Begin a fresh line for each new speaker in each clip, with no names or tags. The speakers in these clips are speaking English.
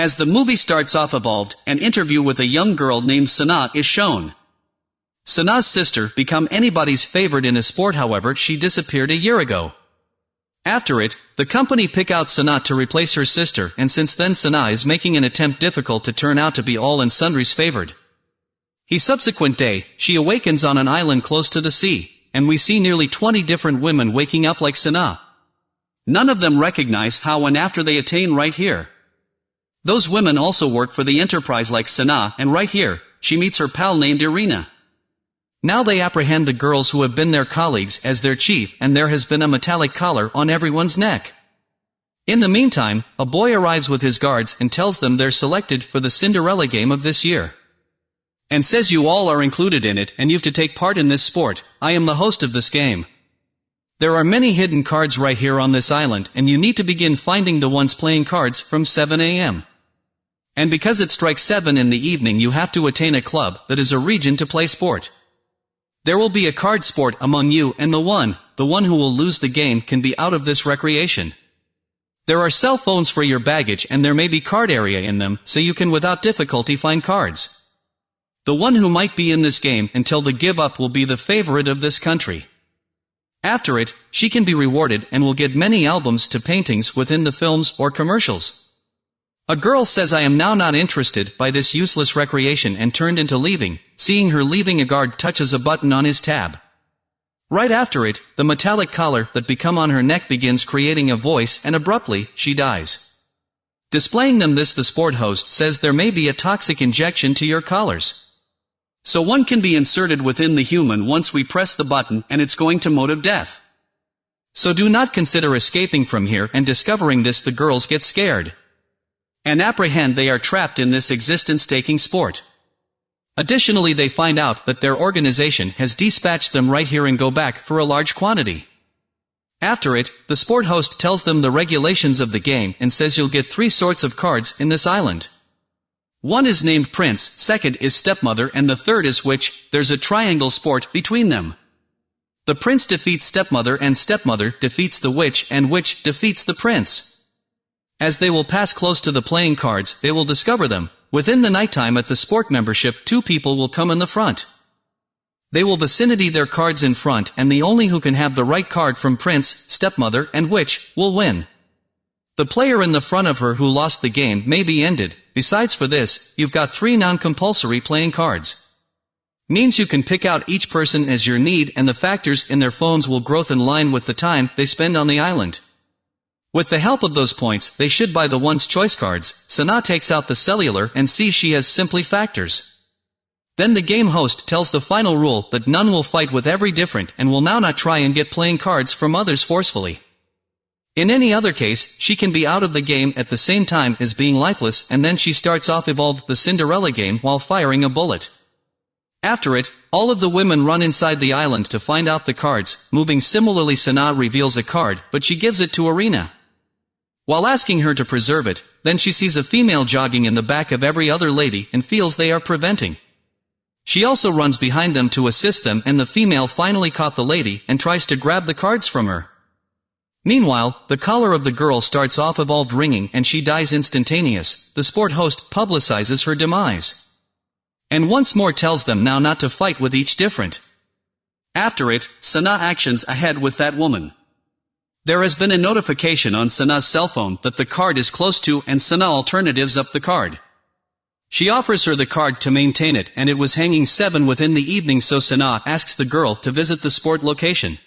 As the movie starts off evolved, an interview with a young girl named Sana is shown. Sana's sister, become anybody's favorite in a sport however she disappeared a year ago. After it, the company pick out Sana to replace her sister and since then Sana is making an attempt difficult to turn out to be all and sundry's favored. He subsequent day, she awakens on an island close to the sea, and we see nearly 20 different women waking up like Sana. None of them recognize how and after they attain right here. Those women also work for the enterprise like Sana and right here, she meets her pal named Irina. Now they apprehend the girls who have been their colleagues as their chief and there has been a metallic collar on everyone's neck. In the meantime, a boy arrives with his guards and tells them they're selected for the Cinderella game of this year. And says you all are included in it and you've to take part in this sport, I am the host of this game. There are many hidden cards right here on this island and you need to begin finding the ones playing cards from 7 a.m. And because it strikes 7 in the evening you have to attain a club that is a region to play sport. There will be a card sport among you and the one, the one who will lose the game can be out of this recreation. There are cell phones for your baggage and there may be card area in them, so you can without difficulty find cards. The one who might be in this game until the give up will be the favorite of this country. After it, she can be rewarded and will get many albums to paintings within the films or commercials. A girl says I am now not interested by this useless recreation and turned into leaving, seeing her leaving a guard touches a button on his tab. Right after it, the metallic collar that become on her neck begins creating a voice and abruptly, she dies. Displaying them this the sport host says there may be a toxic injection to your collars. So one can be inserted within the human once we press the button and it's going to motive death. So do not consider escaping from here and discovering this the girls get scared and apprehend they are trapped in this existence-taking sport. Additionally they find out that their organization has dispatched them right here and go back for a large quantity. After it, the sport host tells them the regulations of the game and says you'll get three sorts of cards in this island. One is named Prince, second is Stepmother and the third is Witch, there's a triangle sport between them. The Prince defeats Stepmother and Stepmother defeats the Witch and Witch defeats the Prince. As they will pass close to the playing cards, they will discover them. Within the nighttime at the sport membership, two people will come in the front. They will vicinity their cards in front and the only who can have the right card from Prince, Stepmother, and Witch, will win. The player in the front of her who lost the game may be ended. Besides for this, you've got three non-compulsory playing cards. Means you can pick out each person as your need and the factors in their phones will growth in line with the time they spend on the island. With the help of those points, they should buy the one's choice cards, Sana takes out the cellular and sees she has simply factors. Then the game host tells the final rule that none will fight with every different and will now not try and get playing cards from others forcefully. In any other case, she can be out of the game at the same time as being lifeless and then she starts off evolved the Cinderella game while firing a bullet. After it, all of the women run inside the island to find out the cards, moving similarly Sana reveals a card, but she gives it to Irina. While asking her to preserve it, then she sees a female jogging in the back of every other lady and feels they are preventing. She also runs behind them to assist them and the female finally caught the lady and tries to grab the cards from her. Meanwhile, the collar of the girl starts off evolved ringing and she dies instantaneous. The sport host publicizes her demise. And once more tells them now not to fight with each different. After it, Sana actions ahead with that woman. There has been a notification on Sana's cell phone that the card is close to and Sana alternatives up the card. She offers her the card to maintain it and it was hanging 7 within the evening so Sana asks the girl to visit the sport location.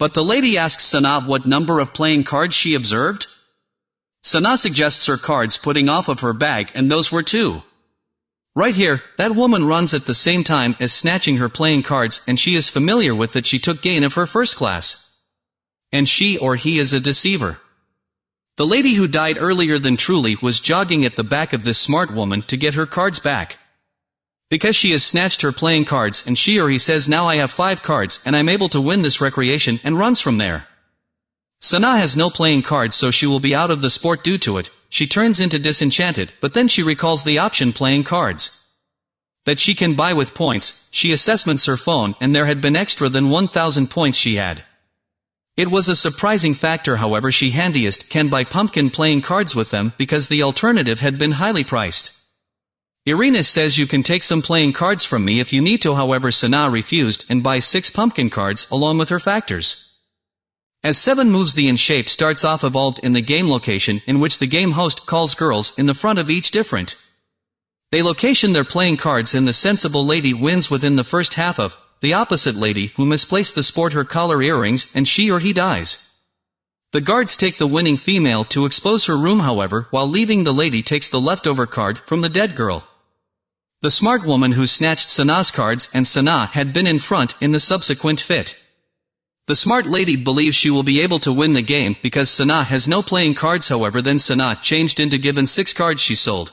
But the lady asks Sana what number of playing cards she observed. Sana suggests her cards putting off of her bag and those were two. Right here, that woman runs at the same time as snatching her playing cards and she is familiar with that she took gain of her first class and she or he is a deceiver. The lady who died earlier than Truly was jogging at the back of this smart woman to get her cards back. Because she has snatched her playing cards and she or he says now I have five cards and I'm able to win this recreation and runs from there. Sana has no playing cards so she will be out of the sport due to it, she turns into disenchanted but then she recalls the option playing cards. That she can buy with points, she assessments her phone and there had been extra than 1000 points she had. It was a surprising factor however she handiest can buy pumpkin playing cards with them because the alternative had been highly priced. Irina says you can take some playing cards from me if you need to however Sana refused and buys six pumpkin cards along with her factors. As 7 moves the in shape starts off evolved in the game location in which the game host calls girls in the front of each different. They location their playing cards and the sensible lady wins within the first half of, the opposite lady who misplaced the sport her collar earrings and she or he dies. The guards take the winning female to expose her room however while leaving the lady takes the leftover card from the dead girl. The smart woman who snatched Sana's cards and Sana had been in front in the subsequent fit. The smart lady believes she will be able to win the game because Sana has no playing cards however then Sana changed into given 6 cards she sold.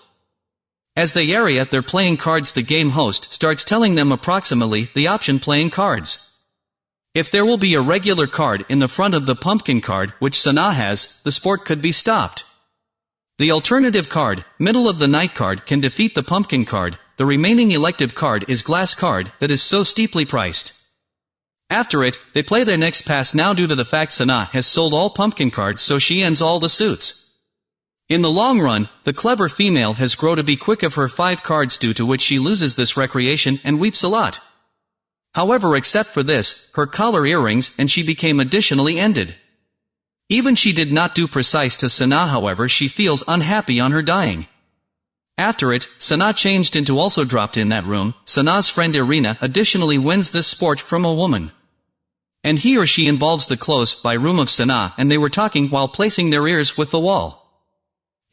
As they area their playing cards the game host starts telling them approximately the option playing cards. If there will be a regular card in the front of the pumpkin card which Sana has, the sport could be stopped. The alternative card, middle of the night card can defeat the pumpkin card, the remaining elective card is glass card that is so steeply priced. After it, they play their next pass now due to the fact Sana has sold all pumpkin cards so she ends all the suits. In the long run, the clever female has grown to be quick of her five cards due to which she loses this recreation and weeps a lot. However except for this, her collar earrings and she became additionally ended. Even she did not do precise to Sana however she feels unhappy on her dying. After it, Sana changed into also dropped in that room, Sana's friend Irina additionally wins this sport from a woman. And he or she involves the close by room of Sana and they were talking while placing their ears with the wall.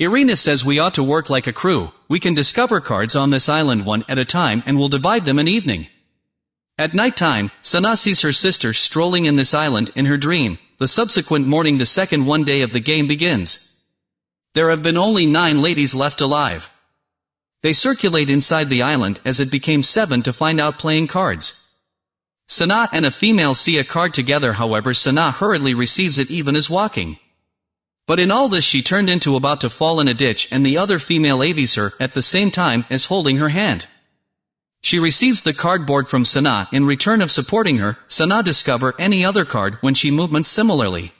Irina says we ought to work like a crew, we can discover cards on this island one at a time and we'll divide them in evening. At night time, Sana sees her sister strolling in this island in her dream, the subsequent morning the second one day of the game begins. There have been only nine ladies left alive. They circulate inside the island as it became seven to find out playing cards. Sana and a female see a card together however Sana hurriedly receives it even as walking. But in all this she turned into about to fall in a ditch and the other female avies her at the same time as holding her hand. She receives the cardboard from Sana in return of supporting her, Sana discover any other card when she movements similarly.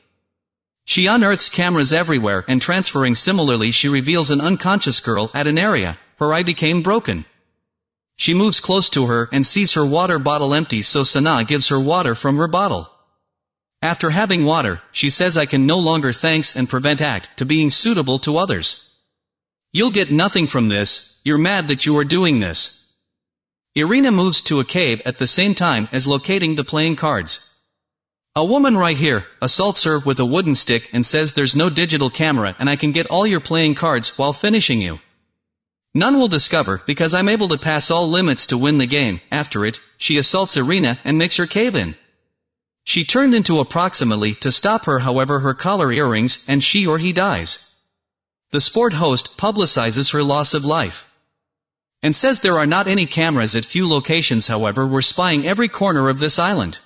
She unearths cameras everywhere and transferring similarly she reveals an unconscious girl at an area, her eye became broken. She moves close to her and sees her water bottle empty so Sana gives her water from her bottle. After having water, she says I can no longer thanks and prevent act to being suitable to others. You'll get nothing from this, you're mad that you are doing this. Irina moves to a cave at the same time as locating the playing cards. A woman right here, assaults her with a wooden stick and says there's no digital camera and I can get all your playing cards while finishing you. None will discover because I'm able to pass all limits to win the game. After it, she assaults Irina and makes her cave in. She turned into approximately to stop her however her collar earrings and she or he dies. The sport host publicizes her loss of life. And says there are not any cameras at few locations however we're spying every corner of this island.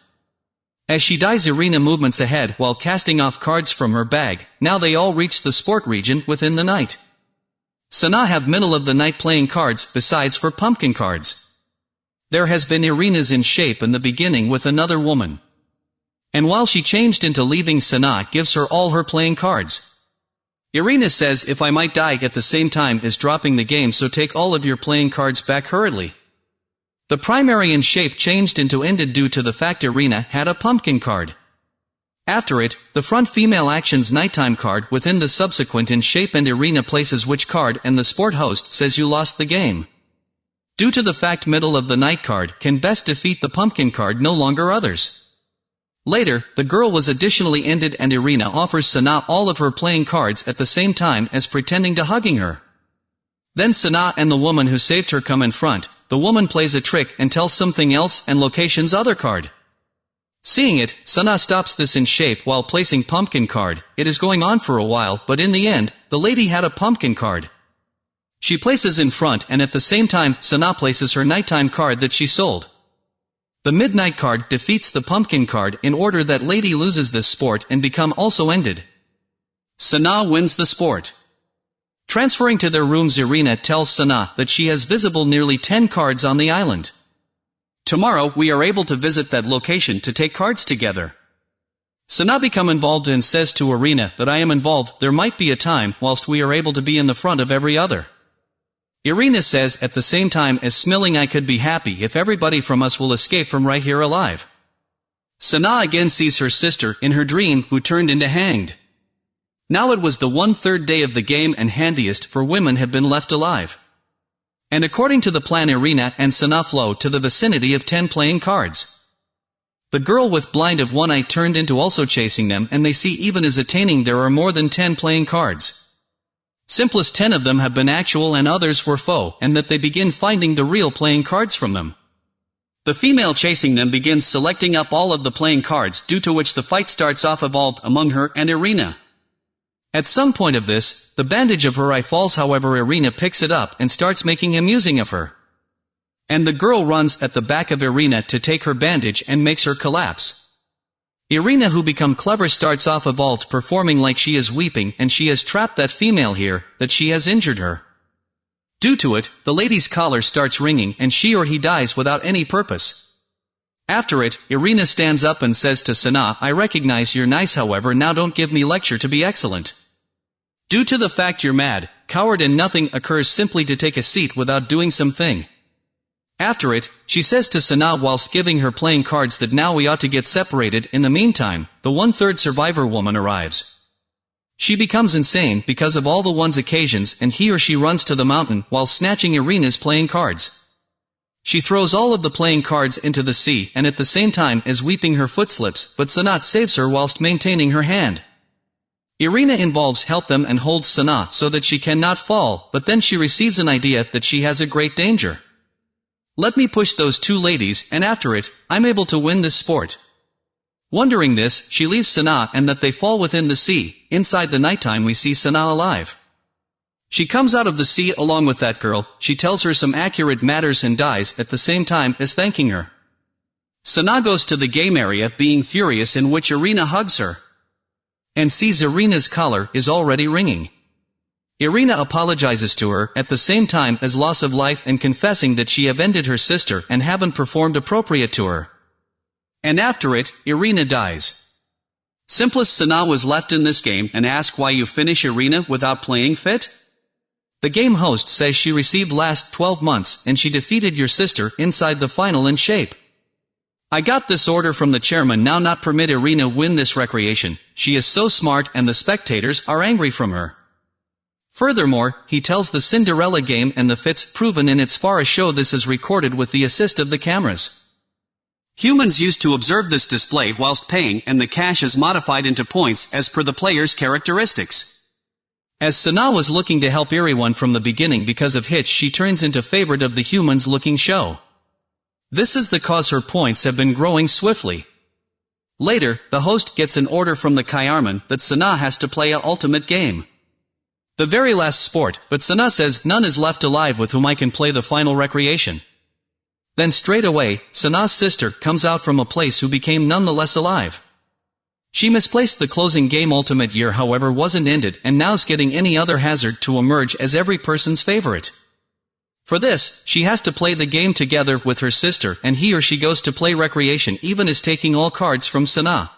As she dies Irina movements ahead while casting off cards from her bag, now they all reach the sport region within the night. Sana have middle of the night playing cards besides for pumpkin cards. There has been Irina's in shape in the beginning with another woman. And while she changed into leaving Sana gives her all her playing cards. Irina says if I might die at the same time as dropping the game so take all of your playing cards back hurriedly. The primary in shape changed into ended due to the fact Irina had a pumpkin card. After it, the front female actions nighttime card within the subsequent in shape and Irina places which card and the sport host says you lost the game. Due to the fact middle of the night card can best defeat the pumpkin card no longer others. Later, the girl was additionally ended and Irina offers Sana all of her playing cards at the same time as pretending to hugging her. Then Sana and the woman who saved her come in front, the woman plays a trick and tells something else and location's other card. Seeing it, Sana stops this in shape while placing pumpkin card, it is going on for a while but in the end, the lady had a pumpkin card. She places in front and at the same time, Sana places her nighttime card that she sold. The Midnight card defeats the Pumpkin card in order that Lady loses this sport and become also ended. Sana wins the sport. Transferring to their rooms Irina tells Sana that she has visible nearly 10 cards on the island. Tomorrow we are able to visit that location to take cards together. Sana become involved and says to Irina that I am involved, there might be a time whilst we are able to be in the front of every other. Irina says at the same time as smiling I could be happy if everybody from us will escape from right here alive. Sana again sees her sister in her dream who turned into hanged. Now it was the one-third day of the game and handiest for women had been left alive. And according to the plan Irina and Sana flow to the vicinity of ten playing cards. The girl with blind of one eye turned into also chasing them and they see even as attaining there are more than ten playing cards. Simplest ten of them have been actual and others were faux, and that they begin finding the real playing cards from them. The female chasing them begins selecting up all of the playing cards due to which the fight starts off evolved among her and Irina. At some point of this, the bandage of her eye falls however Irina picks it up and starts making amusing of her. And the girl runs at the back of Irina to take her bandage and makes her collapse. Irina who become clever starts off a vault performing like she is weeping and she has trapped that female here, that she has injured her. Due to it, the lady's collar starts ringing and she or he dies without any purpose. After it, Irina stands up and says to Sana, I recognize you're nice however now don't give me lecture to be excellent. Due to the fact you're mad, coward and nothing occurs simply to take a seat without doing something. After it, she says to Sana whilst giving her playing cards that now we ought to get separated, in the meantime, the one-third survivor woman arrives. She becomes insane because of all the one's occasions and he or she runs to the mountain while snatching Irina's playing cards. She throws all of the playing cards into the sea and at the same time is weeping her foot slips, but Sana saves her whilst maintaining her hand. Irina involves help them and holds Sana so that she cannot fall, but then she receives an idea that she has a great danger. Let me push those two ladies, and after it, I'm able to win this sport. Wondering this, she leaves Sana and that they fall within the sea. Inside the nighttime we see Sana alive. She comes out of the sea along with that girl, she tells her some accurate matters and dies at the same time as thanking her. Sana goes to the game area being furious in which Irina hugs her. And sees Irina's collar is already ringing. Irina apologizes to her, at the same time as loss of life and confessing that she have ended her sister and haven't performed appropriate to her. And after it, Irina dies. Simplest Sana was left in this game and ask why you finish Irina without playing fit? The game host says she received last 12 months and she defeated your sister inside the final in shape. I got this order from the chairman now not permit Irina win this recreation, she is so smart and the spectators are angry from her. Furthermore, he tells the Cinderella game and the fits proven in its far a show this is recorded with the assist of the cameras. Humans used to observe this display whilst paying and the cash is modified into points as per the player's characteristics. As Sana was looking to help everyone from the beginning because of Hitch she turns into favorite of the humans looking show. This is the cause her points have been growing swiftly. Later, the host gets an order from the Kayarman that Sana has to play a ultimate game. The very last sport, but Sana says none is left alive with whom I can play the final recreation. Then straight away, Sana's sister comes out from a place who became nonetheless alive. She misplaced the closing game ultimate year however wasn't ended and now's getting any other hazard to emerge as every person's favorite. For this, she has to play the game together with her sister and he or she goes to play recreation even is taking all cards from Sana.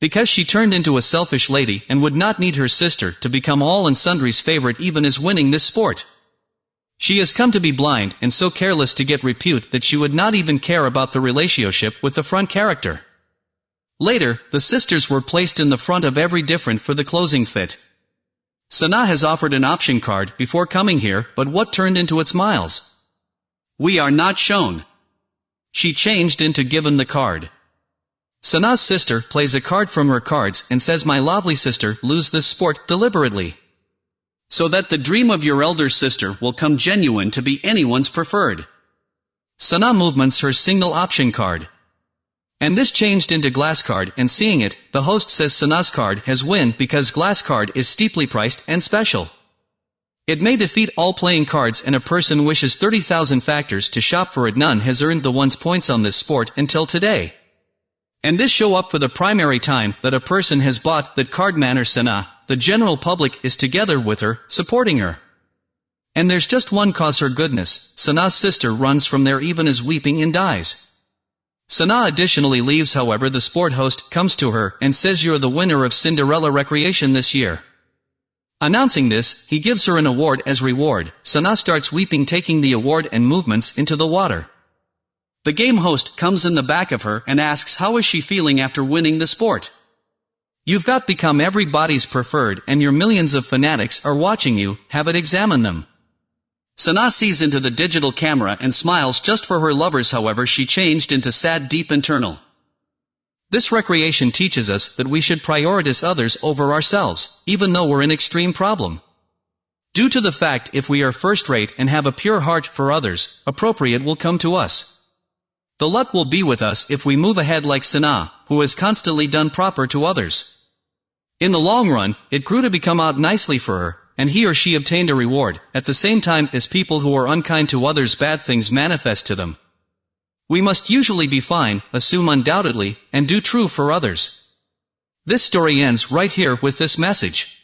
Because she turned into a selfish lady and would not need her sister to become all and sundry's favorite even as winning this sport. She has come to be blind and so careless to get repute that she would not even care about the relationship with the front character. Later, the sisters were placed in the front of every different for the closing fit. Sana has offered an option card before coming here, but what turned into its miles? We are not shown. She changed into given the card. Sana's sister plays a card from her cards and says my lovely sister lose this sport deliberately. So that the dream of your elder sister will come genuine to be anyone's preferred. Sana movements her signal option card. And this changed into glass card and seeing it, the host says Sana's card has win because glass card is steeply priced and special. It may defeat all playing cards and a person wishes 30,000 factors to shop for it none has earned the one's points on this sport until today. And this show up for the primary time that a person has bought that card manner Sana, the general public is together with her, supporting her. And there's just one cause her goodness, Sana's sister runs from there even as weeping and dies. Sana additionally leaves however the sport host comes to her and says you're the winner of Cinderella Recreation this year. Announcing this, he gives her an award as reward. Sana starts weeping taking the award and movements into the water. The game host comes in the back of her and asks how is she feeling after winning the sport. You've got become everybody's preferred and your millions of fanatics are watching you, have it examine them. Sana sees into the digital camera and smiles just for her lovers however she changed into sad deep internal. This recreation teaches us that we should prioritize others over ourselves, even though we're in extreme problem. Due to the fact if we are first-rate and have a pure heart for others, appropriate will come to us. The luck will be with us if we move ahead like Sana, who has constantly done proper to others. In the long run, it grew to become out nicely for her, and he or she obtained a reward, at the same time as people who are unkind to others bad things manifest to them. We must usually be fine, assume undoubtedly, and do true for others. This story ends right here with this message.